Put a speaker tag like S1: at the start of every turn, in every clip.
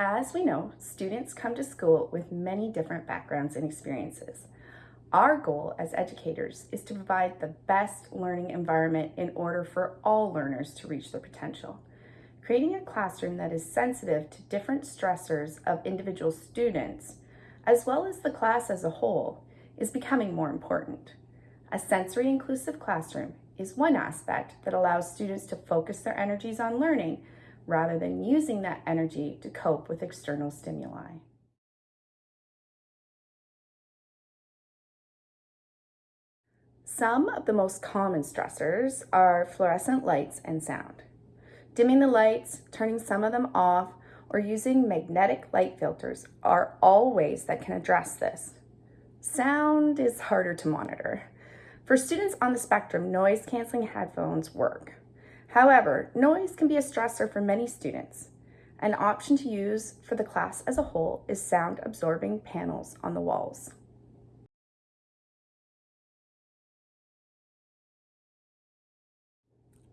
S1: As we know, students come to school with many different backgrounds and experiences. Our goal as educators is to provide the best learning environment in order for all learners to reach their potential. Creating a classroom that is sensitive to different stressors of individual students, as well as the class as a whole, is becoming more important. A sensory inclusive classroom is one aspect that allows students to focus their energies on learning rather than using that energy to cope with external stimuli. Some of the most common stressors are fluorescent lights and sound. Dimming the lights, turning some of them off, or using magnetic light filters are all ways that can address this. Sound is harder to monitor. For students on the spectrum, noise canceling headphones work. However, noise can be a stressor for many students. An option to use for the class as a whole is sound absorbing panels on the walls.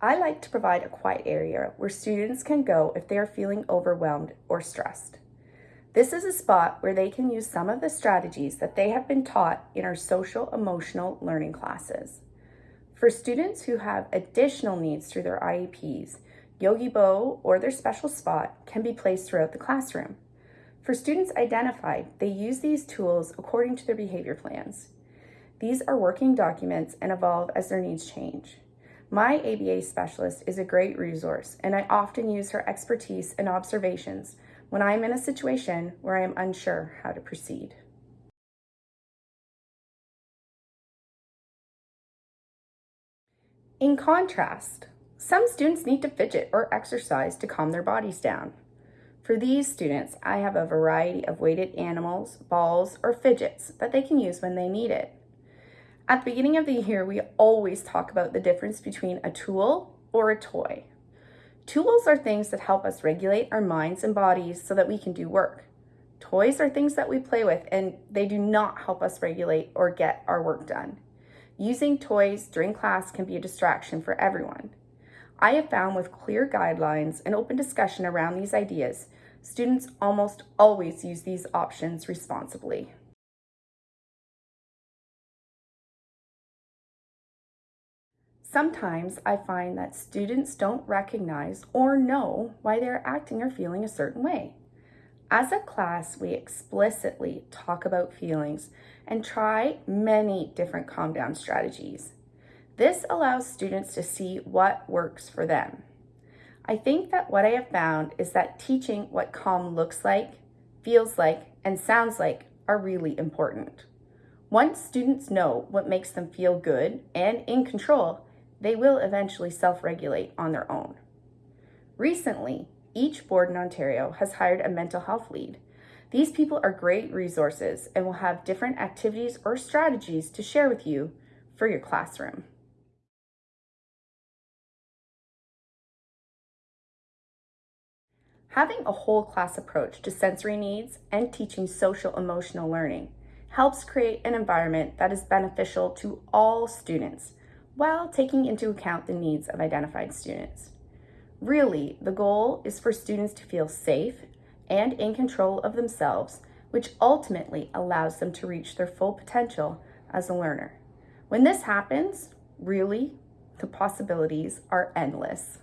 S1: I like to provide a quiet area where students can go if they are feeling overwhelmed or stressed. This is a spot where they can use some of the strategies that they have been taught in our social emotional learning classes. For students who have additional needs through their IEPs, Yogibo or their special spot can be placed throughout the classroom. For students identified, they use these tools according to their behavior plans. These are working documents and evolve as their needs change. My ABA specialist is a great resource, and I often use her expertise and observations when I am in a situation where I am unsure how to proceed. In contrast, some students need to fidget or exercise to calm their bodies down. For these students, I have a variety of weighted animals, balls, or fidgets that they can use when they need it. At the beginning of the year, we always talk about the difference between a tool or a toy. Tools are things that help us regulate our minds and bodies so that we can do work. Toys are things that we play with and they do not help us regulate or get our work done. Using toys during class can be a distraction for everyone. I have found with clear guidelines and open discussion around these ideas, students almost always use these options responsibly. Sometimes I find that students don't recognize or know why they're acting or feeling a certain way. As a class, we explicitly talk about feelings and try many different calm down strategies. This allows students to see what works for them. I think that what I have found is that teaching what calm looks like, feels like, and sounds like are really important. Once students know what makes them feel good and in control, they will eventually self-regulate on their own. Recently, each board in Ontario has hired a mental health lead. These people are great resources and will have different activities or strategies to share with you for your classroom. Having a whole class approach to sensory needs and teaching social emotional learning helps create an environment that is beneficial to all students while taking into account the needs of identified students. Really, the goal is for students to feel safe and in control of themselves, which ultimately allows them to reach their full potential as a learner. When this happens, really, the possibilities are endless.